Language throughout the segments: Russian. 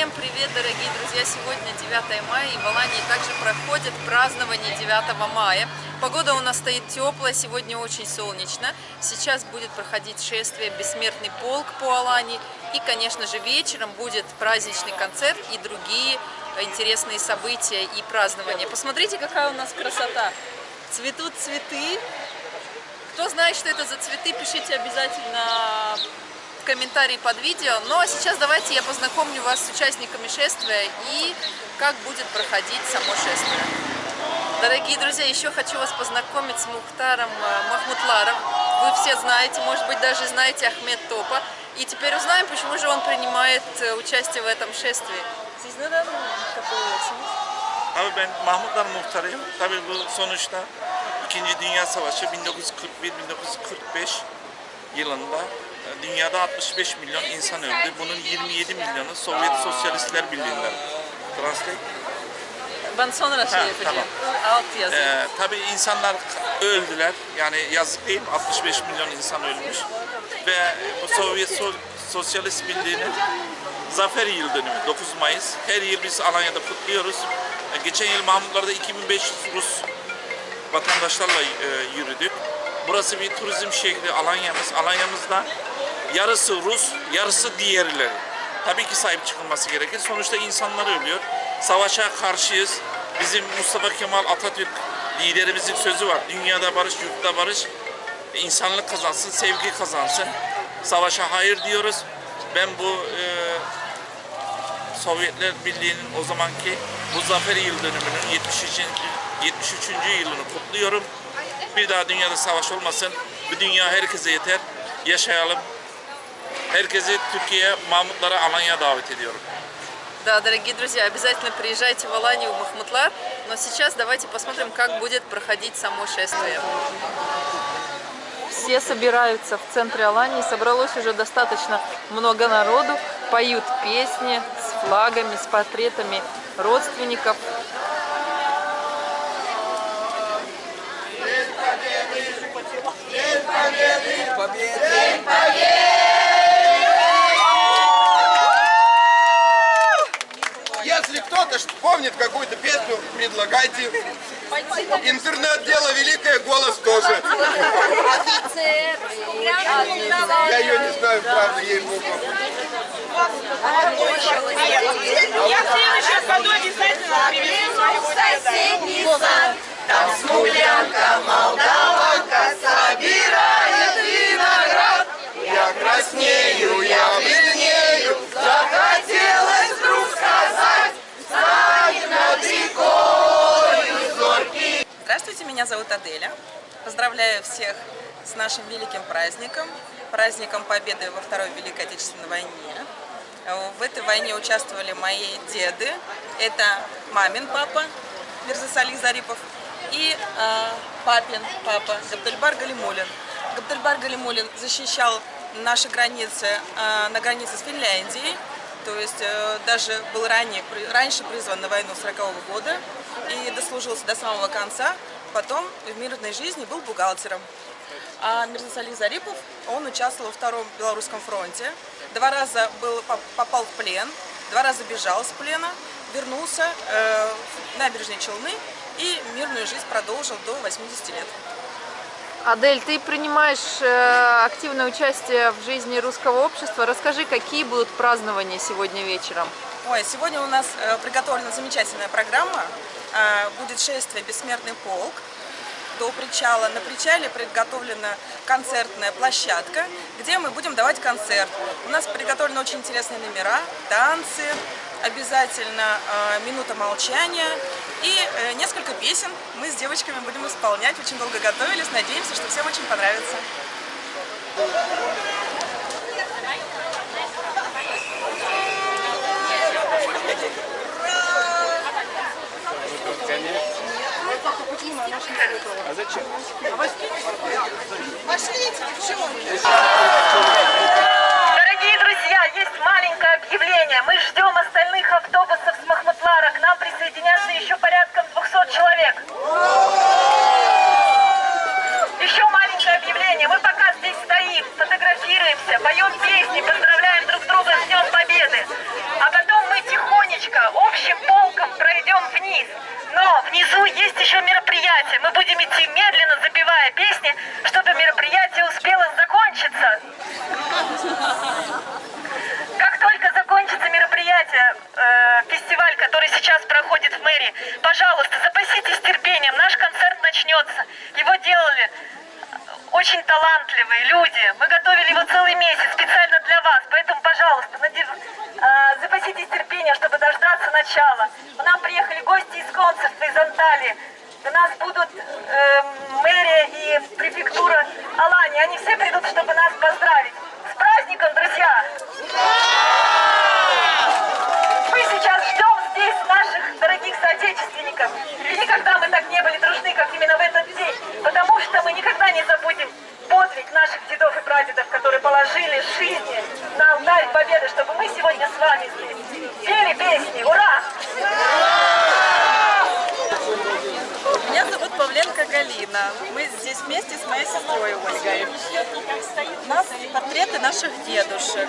Всем привет, дорогие друзья! Сегодня 9 мая и в Алании также проходит празднование 9 мая. Погода у нас стоит теплая, сегодня очень солнечно. Сейчас будет проходить шествие «Бессмертный полк» по Алании. И, конечно же, вечером будет праздничный концерт и другие интересные события и празднования. Посмотрите, какая у нас красота! Цветут цветы. Кто знает, что это за цветы, пишите обязательно комментарии под видео. Ну а сейчас давайте я познакомлю вас с участниками шествия и как будет проходить само шествие. Дорогие друзья, еще хочу вас познакомить с Мухтаром э, Махмутларом. Вы все знаете, может быть даже знаете Ахмед Топа. И теперь узнаем, почему же он принимает э, участие в этом шествии. Siz neden katılıyorsunuz? Abi ben Mahmutlar muhtarıyım. Tabii bu sonuçta 2. Dünya Savaşı 1941-1945 yılında dünyada 65 milyon insan öldü. Bunun 27 milyonu Sovyet Sosyalistler Birliği'nden. Translate. Ben sonra şey Ha, yapacağım. Alt yazı. Ee, tabii insanlar öldüler. Yani yazık değil mi? 65 milyon insan ölmüş. Ve bu Sovyet So- Sosyalist Birliği'nin zafer yıl dönümü 9 Mayıs. Her yıl biz Alanya'da kutluyoruz. Ee, geçen yıl Mahmutlar'da 2500 Rus vatandaşlarla e, yürüdük. Burası bir turizm şehri Alanya'mız. Alanya'mızda yarısı Rus, yarısı diğerleri. Tabii ki sahip çıkılması gerekir. Sonuçta insanlar ölüyor. Savaşa karşıyız. Bizim Mustafa Kemal Atatürk liderimizin sözü var. Dünyada barış, yurtta barış. İnsanlık kazansın, sevgi kazansın. Savaşa hayır diyoruz. Ben bu e, Sovyetler Birliği'nin o zamanki bu zafer yıl dönümünün 73. 73. yılını kutluyorum. Bir daha dünyada savaş olmasın. Bu dünya herkese yeter. Yaşayalım. Herkesi Türkiye'ye, Mahmutlara, Alanya'ya davet ediyorum. Да, дорогие друзья, обязательно приезжайте в Аланию, в Махмутлар. Но сейчас давайте посмотрим, как будет проходить само шествие. Все собираются в центре Алании. Собралось уже достаточно много народу. Поют песни с флагами, с портретами родственников. Если кто-то помнит какую-то песню, предлагайте. Интернет дело великое, голос тоже. Я ее не знаю, правда, ей богу. Я в следующем году обязательно привезу своего соседний сад, там смуглянка, молдаванка краснею, я бледнею, Захотелось вдруг сказать, стоит над рекою зоркий. Здравствуйте, меня зовут Аделя. Поздравляю всех с нашим великим праздником, праздником Победы во Второй Великой Отечественной войне. В этой войне участвовали мои деды. Это мамин папа Мирзасали Зарипов и э, папин папа Габдальбар Галимулин. Габдальбар Галимулин защищал наши границы э, на границе с Финляндией. То есть э, даже был ранее, раньше призван на войну 40 года и дослужился до самого конца. Потом в мирной жизни был бухгалтером. А Мирзасали Зарипов, он участвовал во Втором Белорусском фронте. Два раза был, поп- попал в плен, два раза бежал с плена, вернулся э, в набережные Челны и мирную жизнь продолжил до 80 лет. Адель, ты принимаешь э, активное участие в жизни русского общества. Расскажи, какие будут празднования сегодня вечером? Ой, сегодня у нас э, приготовлена замечательная программа. Э, будет шествие «Бессмертный полк» до причала. На причале приготовлена концертная площадка, где мы будем давать концерт. У нас приготовлены очень интересные номера, танцы, обязательно минута молчания и э, несколько песен мы с девочками будем исполнять. Очень долго готовились, надеемся, что всем очень понравится. Дорогие друзья, есть маленькое объявление. Мы ждем остальных автобусов с Махмутлара. К нам присоединятся еще порядком 200 человек. Еще маленькое объявление. Мы пока здесь стоим, фотографируемся, поем песни, поздравляем друг друга с Днем Победы. А потом мы тихонько очень талантливые люди. Мы готовили его целый месяц специально для вас. Поэтому, пожалуйста, надев- а, запаситесь терпением, чтобы дождаться начала. К нам приехали гости из консульства, из Анталии. До нас будут эм, мэрия и префектура Алани. Они все придут, чтобы нас поздравить. С праздником, друзья! Мы сейчас ждем здесь наших дорогих соотечественников. И никогда мы так не были дружны, как именно в этот день. Потому что мы никогда не забудем подвиг наших дедов и прадедов, которые положили алтарь победы, чтобы мы сегодня с вами здесь пели песни. Ура! Меня зовут Павленко Галина. Мы здесь вместе с моей сестрой Ольгой. У нас портреты наших дедушек.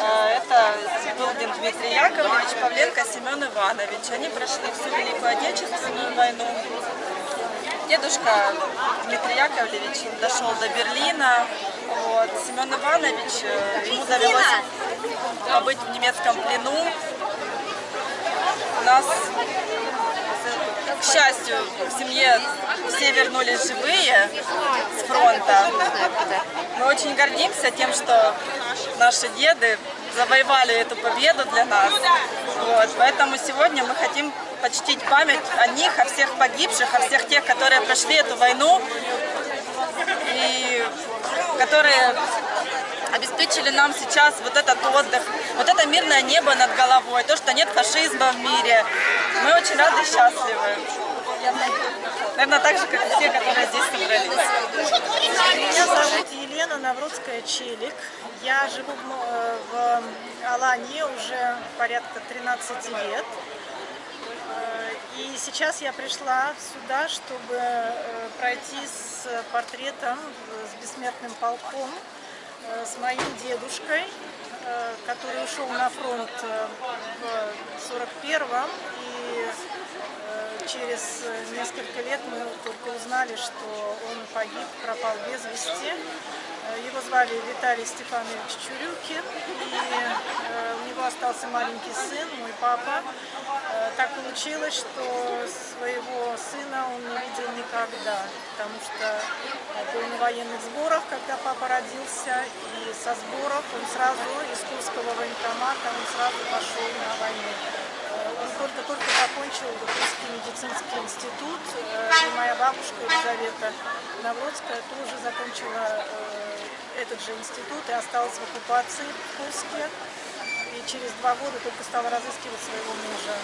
Э, Это Сибилдин Дмитрий Яковлевич, Павленко Семен Иванович. Они прошли всю Великую Отечественную войну. Дедушка Дмитрий Яковлевич дошел до Берлина. Вот. Семен Иванович, э, ему довелось побыть в немецком плену. У нас к счастью, в семье все вернулись живые с фронта. Мы очень гордимся тем, что наши деды завоевали эту победу для нас. Вот. Поэтому сегодня мы хотим почтить память о них, о всех погибших, о всех тех, которые прошли эту войну и которые обеспечили нам сейчас вот этот отдых, вот это мирное небо над головой, то, что нет фашизма в мире. Мы очень рады и счастливы. Наверное, так же, как и все, которые здесь собрались. Меня зовут Елена Наврудская Челик. Я живу э, в Алании уже порядка 13 лет. И сейчас я пришла сюда, чтобы э, пройти с портретом, с бессмертным полком, э, с моим дедушкой, э, который ушел на фронт в 41-м. И через несколько лет мы только узнали, что он погиб, пропал без вести. Его звали Виталий Степанович Чурюкин, и у него остался маленький сын, мой папа. Так получилось, что своего сына он не видел никогда, потому что был на военных сборах, когда папа родился, и со сборов он сразу из Курского военкомата он сразу пошел на войну. Э, Он только-только закончил Русский медицинский институт, э, и моя бабушка Елизавета Навродская тоже закончила э, этот же институт и осталась в оккупации в Курске. Через два года только стала разыскивать своего мужа.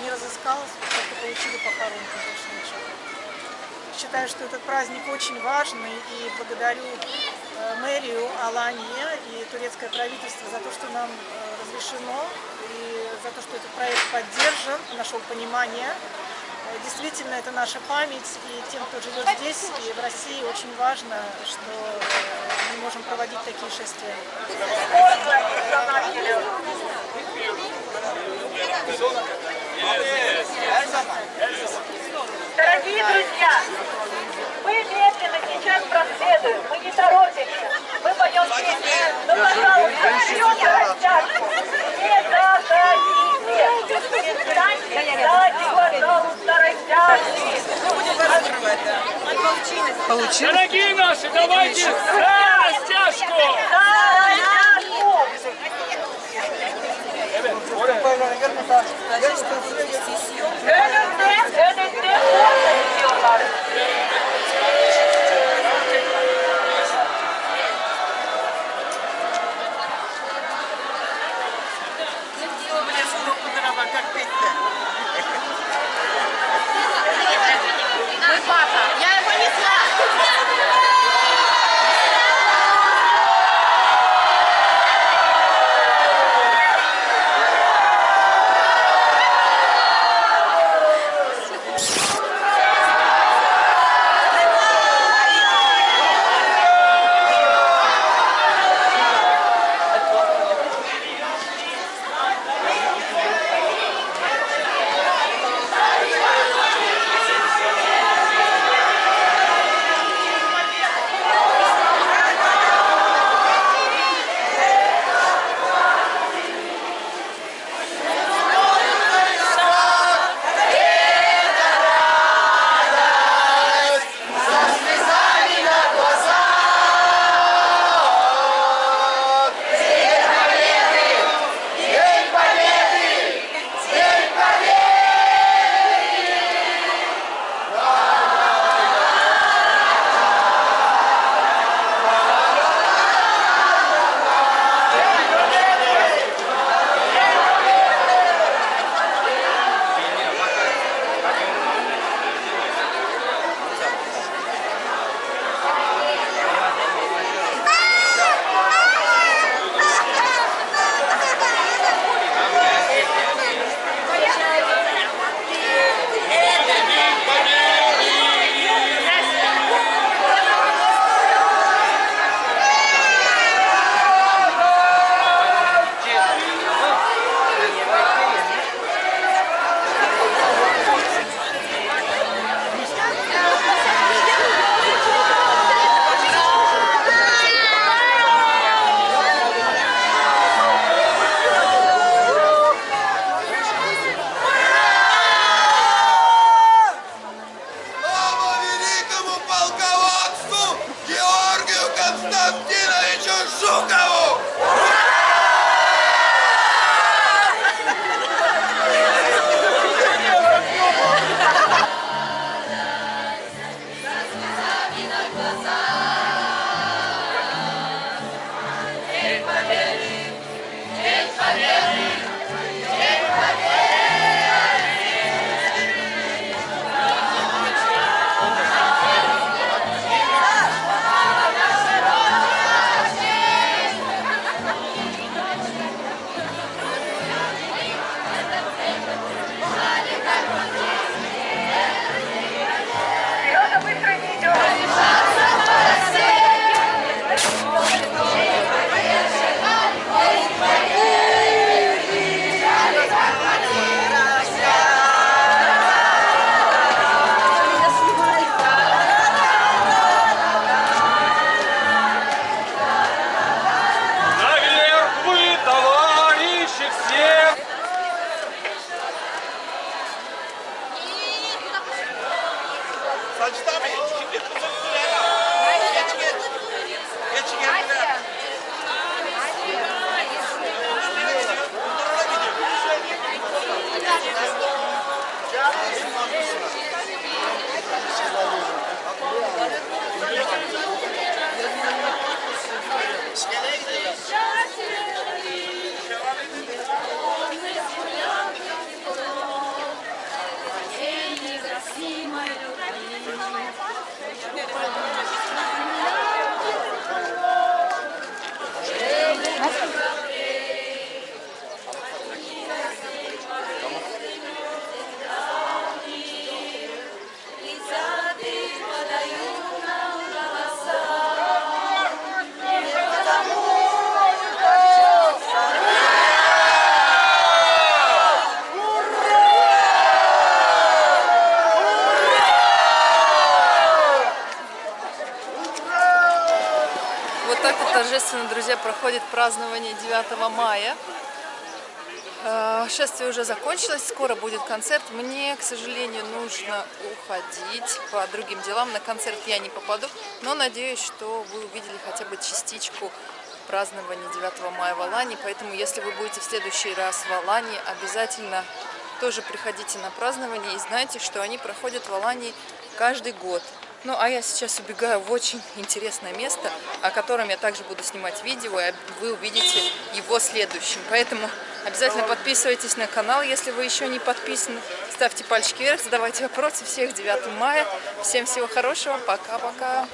Не разыскалась, только получили похоронку, больше ничего. Считаю, что этот праздник очень важный и благодарю э, мэрию Алании и турецкое правительство за то, что нам э, разрешено и за то, что этот проект поддержан, нашел понимание. Э, Действительно, это наша память, и тем, кто живет здесь и в России, очень важно, что мы можем проводить такие шествия. Дорогие друзья, мы медленно сейчас проследуем, мы не торопимся, мы поем песни, но, пожалуйста, вперед на растяжку, не заходите, встаньте сзади, пожалуйста, растяжки. Дорогие наши, давайте растяжку! Önünde, önünde, önünde, önünde, Thank you. Вот торжественно, друзья, проходит празднование 9 мая. Э, Шествие уже закончилось, скоро будет концерт. Мне, к сожалению, нужно уходить по другим делам. На концерт я не попаду, но надеюсь, что вы увидели хотя бы частичку празднования 9 мая в Алании. Поэтому, если вы будете в следующий раз в Алании, обязательно тоже приходите на празднование и знайте, что они проходят в Алании каждый год. Ну, а я сейчас убегаю в очень интересное место, о котором я также буду снимать видео, и вы увидите его следующим. Поэтому обязательно подписывайтесь на канал, если вы еще не подписаны. Ставьте пальчики вверх, задавайте вопросы. Всех 9 мая. Всем всего хорошего. Пока-пока.